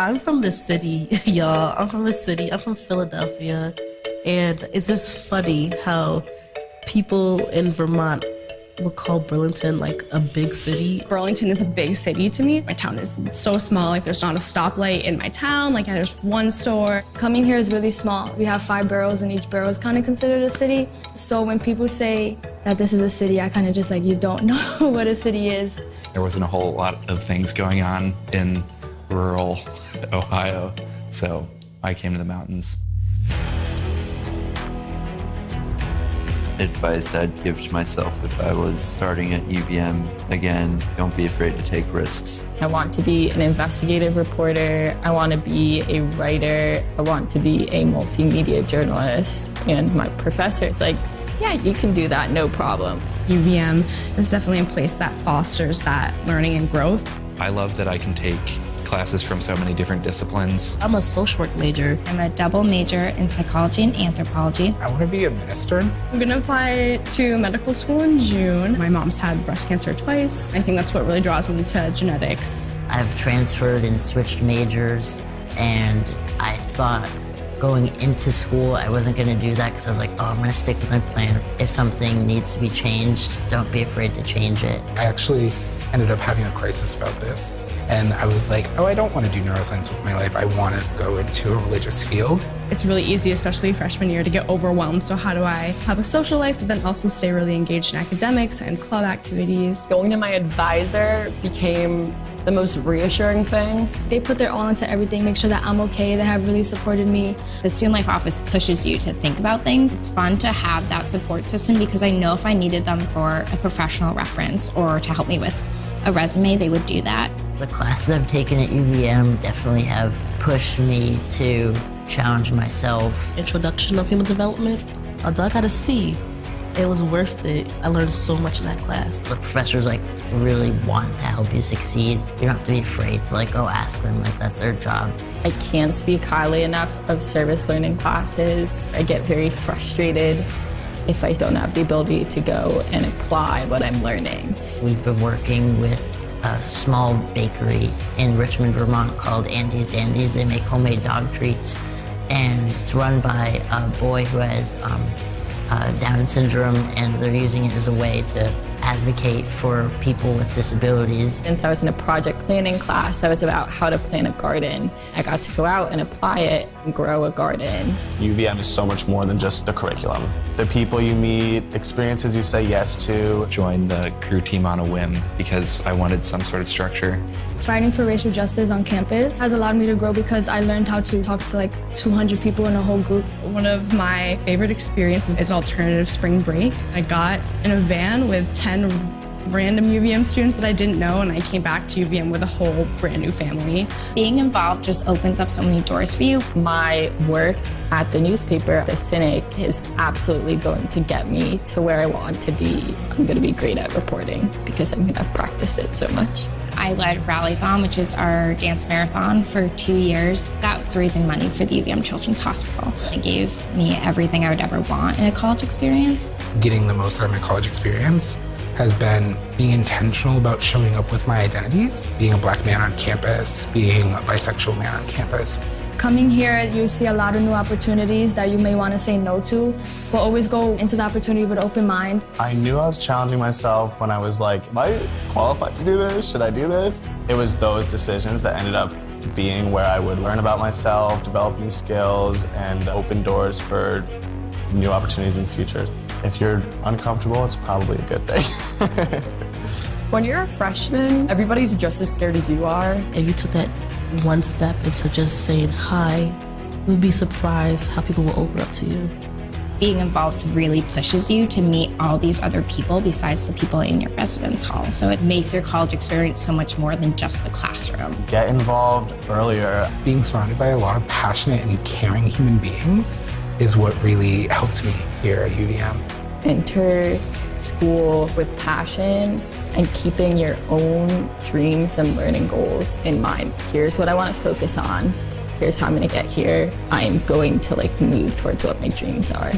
I'm from the city, y'all. I'm from the city. I'm from Philadelphia. And it's just funny how people in Vermont will call Burlington like a big city. Burlington is a big city to me. My town is so small, like there's not a stoplight in my town, like there's one store. Coming here is really small. We have five boroughs and each borough is kind of considered a city. So when people say that this is a city, I kind of just like, you don't know what a city is. There wasn't a whole lot of things going on in rural Ohio, so I came to the mountains. advice I'd give to myself if I was starting at UVM again, don't be afraid to take risks. I want to be an investigative reporter. I want to be a writer. I want to be a multimedia journalist. And my professor is like, yeah, you can do that, no problem. UVM is definitely a place that fosters that learning and growth. I love that I can take classes from so many different disciplines. I'm a social work major. I'm a double major in psychology and anthropology. I want to be a minister. I'm going to apply to medical school in June. My mom's had breast cancer twice. I think that's what really draws me to genetics. I've transferred and switched majors, and I thought going into school, I wasn't going to do that because I was like, oh, I'm going to stick with my plan. If something needs to be changed, don't be afraid to change it. I actually ended up having a crisis about this. And I was like, oh, I don't want to do neuroscience with my life. I want to go into a religious field. It's really easy, especially freshman year, to get overwhelmed. So how do I have a social life, but then also stay really engaged in academics and club activities? Going to my advisor became the most reassuring thing. They put their all into everything, make sure that I'm okay. They have really supported me. The Student Life Office pushes you to think about things. It's fun to have that support system because I know if I needed them for a professional reference or to help me with a resume, they would do that. The classes I've taken at UVM definitely have pushed me to challenge myself. Introduction of Human Development, although I got a C, it was worth it. I learned so much in that class. The professors like really want to help you succeed. You don't have to be afraid to like go ask them, like that's their job. I can't speak highly enough of service learning classes. I get very frustrated if I don't have the ability to go and apply what I'm learning. We've been working with a small bakery in Richmond, Vermont called Andy's Dandies. They make homemade dog treats, and it's run by a boy who has um, uh, Down syndrome, and they're using it as a way to advocate for people with disabilities. Since I was in a project planning class that was about how to plant a garden, I got to go out and apply it and grow a garden. UVM is so much more than just the curriculum. The people you meet, experiences you say yes to. Joined the crew team on a whim because I wanted some sort of structure. Fighting for racial justice on campus has allowed me to grow because I learned how to talk to like 200 people in a whole group. One of my favorite experiences is alternative spring break. I got in a van with 10 random UVM students that I didn't know, and I came back to UVM with a whole brand new family. Being involved just opens up so many doors for you. My work at the newspaper, The Cynic, is absolutely going to get me to where I want to be. I'm going to be great at reporting because I'm going to have practiced it so much. I led Rallython, which is our dance marathon, for two years. That's raising money for the UVM Children's Hospital. It gave me everything I would ever want in a college experience. Getting the most out of my college experience has been being intentional about showing up with my identities, being a black man on campus, being a bisexual man on campus. Coming here, you see a lot of new opportunities that you may want to say no to, but always go into the opportunity with an open mind. I knew I was challenging myself when I was like, am I qualified to do this? Should I do this? It was those decisions that ended up being where I would learn about myself, develop new skills, and open doors for new opportunities in the future. If you're uncomfortable, it's probably a good thing. when you're a freshman, everybody's just as scared as you are. If you took that one step into just saying hi, you'd be surprised how people will open up to you. Being involved really pushes you to meet all these other people besides the people in your residence hall. So it makes your college experience so much more than just the classroom. Get involved earlier. Being surrounded by a lot of passionate and caring human beings is what really helped me here at UVM. Enter school with passion and keeping your own dreams and learning goals in mind. Here's what I want to focus on. Here's how I'm going to get here. I'm going to like move towards what my dreams are.